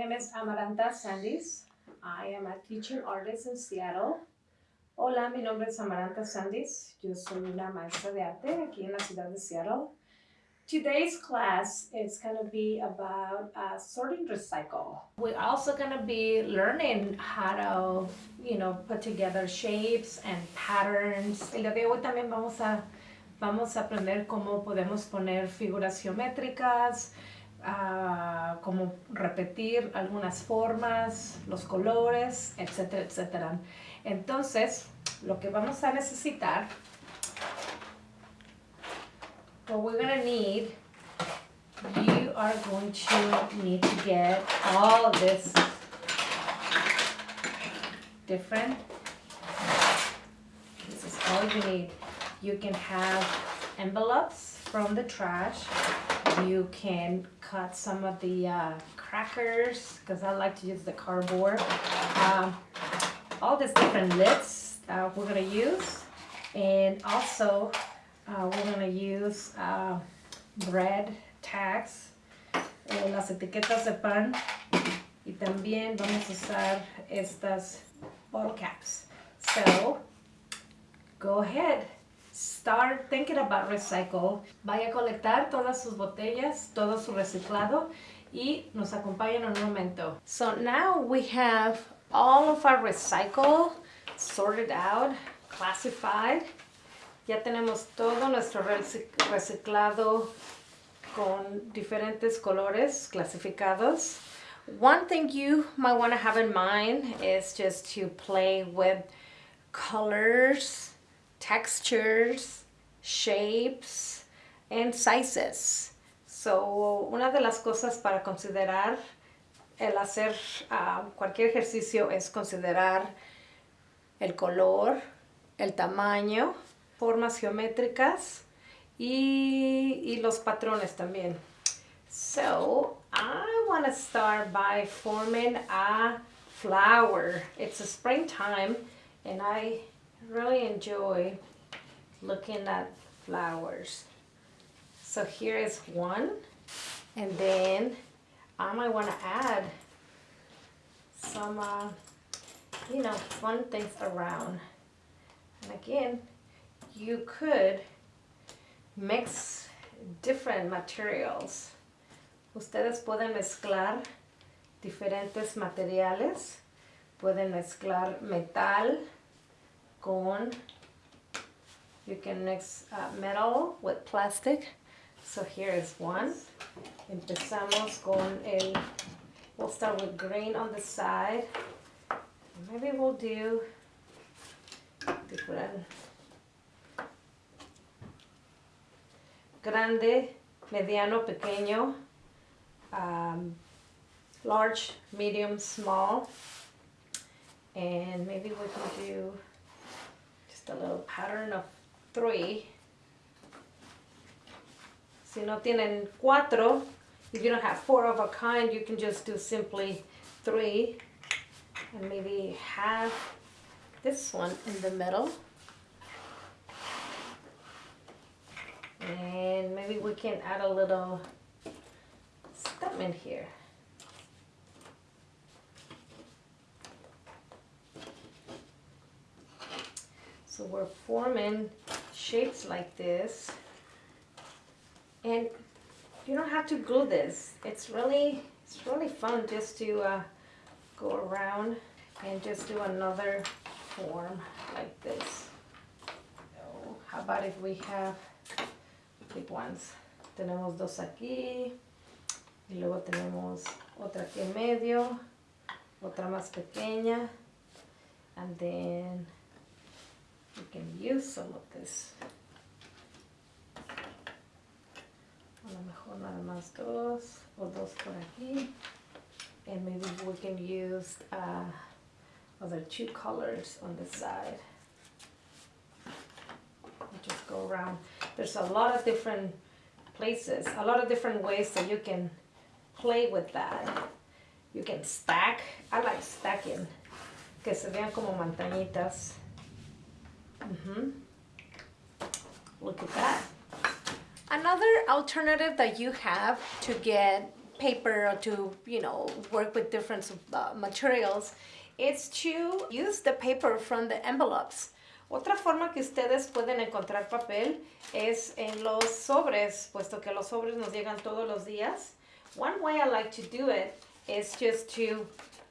name is Amaranta Sandis. I am a teaching artist in Seattle. Hola, mi nombre es Amaranta Sandis. Yo soy una maestra de arte aquí en la ciudad de Seattle. Today's class is going to be about uh, sorting recycle. We're also going to be learning how to, you know, put together shapes and patterns. El día de hoy también vamos a, vamos a aprender cómo podemos poner figuras geométricas, uh, cómo repetir algunas formas, los colores, etcétera, etcétera. Entonces, lo que vamos a necesitar what we're gonna need, you are going to need to get all this different. This is all you need. You can have envelopes from the trash. You can cut some of the uh, crackers because I like to use the cardboard. Um, all these different lids that we're gonna use and also uh, we're gonna use uh, bread tags, eh, las etiquetas de pan y también vamos a usar estas bottle caps. So, go ahead, start thinking about recycle. Vaya a colectar todas sus botellas, todo su reciclado y nos acompañan en un momento. So now we have all of our recycle sorted out, classified. Ya tenemos todo nuestro reciclado con diferentes colores clasificados. One thing you might want to have in mind is just to play with colors, textures, shapes, and sizes. So, una de las cosas para considerar el hacer uh, cualquier ejercicio es considerar el color, el tamaño, formas geométricas y, y los patrones también. So, I want to start by forming a flower. It's a springtime and I really enjoy looking at flowers. So here is one and then I might want to add some, uh, you know, fun things around. And again, you could mix different materials. Ustedes pueden mezclar diferentes materiales. Pueden mezclar metal con, you can mix uh, metal with plastic. So here is one. Empezamos con el, we'll start with green on the side. Maybe we'll do different grande, mediano, pequeño, um, large, medium, small. And maybe we can do a little pattern of three. Si no tienen cuatro, if you don't have four of a kind, you can just do simply three. And maybe have this one in the middle. And maybe we can add a little in here. So we're forming shapes like this. And you don't have to glue this. It's really, it's really fun just to uh, go around and just do another form like this. How about if we have big ones. Tenemos dos aquí y luego tenemos otra aquí en medio, otra más pequeña and then we can use some of this. A lo mejor nada más dos o dos por aquí and maybe we can use uh, other two colors on the side. Just go around there's a lot of different places, a lot of different ways that you can play with that. You can stack. I like stacking. Que se vean como montañitas. Mm -hmm. Look at that. Another alternative that you have to get paper or to, you know, work with different uh, materials, is to use the paper from the envelopes. Otra forma que ustedes pueden encontrar papel es en los sobres, puesto que los sobres nos llegan todos los días. One way I like to do it is just to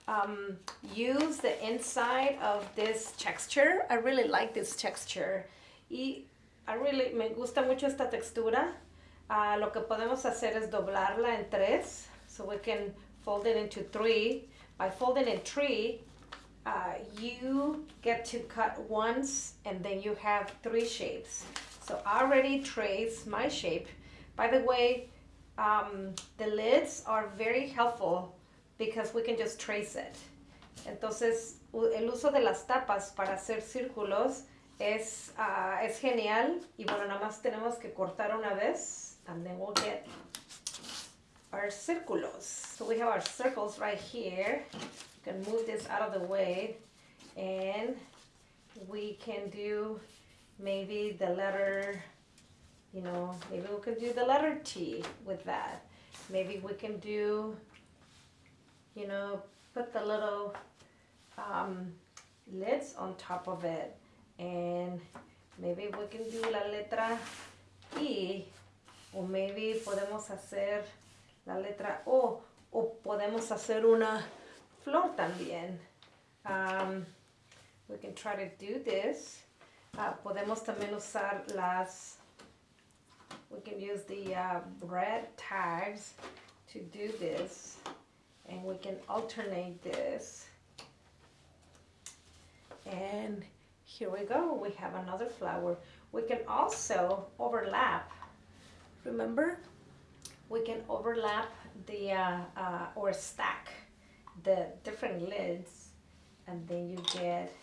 um, use the inside of this texture. I really like this texture. Y I really, me gusta mucho esta textura. Uh, lo que podemos hacer es doblarla en tres. So we can fold it into three. By folding in three, uh, you get to cut once and then you have three shapes. So I already traced my shape. By the way, um, the lids are very helpful because we can just trace it. Entonces, el uso de las tapas para hacer círculos es, uh, es genial. Y bueno, nada más tenemos que cortar una vez and then we'll get our círculos. So we have our circles right here. We can move this out of the way and we can do maybe the letter, you know, maybe we can do the letter T with that. Maybe we can do you know, put the little um, lids on top of it. And maybe we can do la letra I, o maybe podemos hacer la letra O, o podemos hacer una flor también. Um, we can try to do this. Uh, podemos también usar las, we can use the uh, red tags to do this and we can alternate this. And here we go we have another flower. We can also overlap remember? We can overlap the uh, uh, or stack the different lids and then you get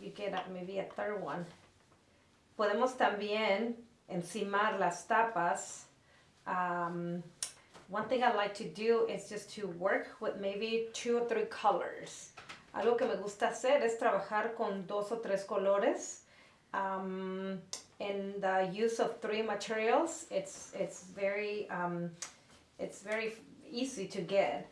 you get maybe a third one. Podemos también encimar las tapas um, one thing I like to do is just to work with maybe two or three colors. Algo que me gusta hacer es trabajar con dos o tres colores. Um, in the use of three materials, it's it's very um, it's very easy to get.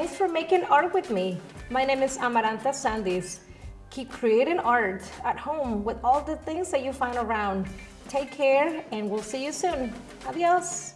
Thanks for making art with me. My name is Amaranta Sandis. Keep creating art at home with all the things that you find around. Take care and we'll see you soon. Adios.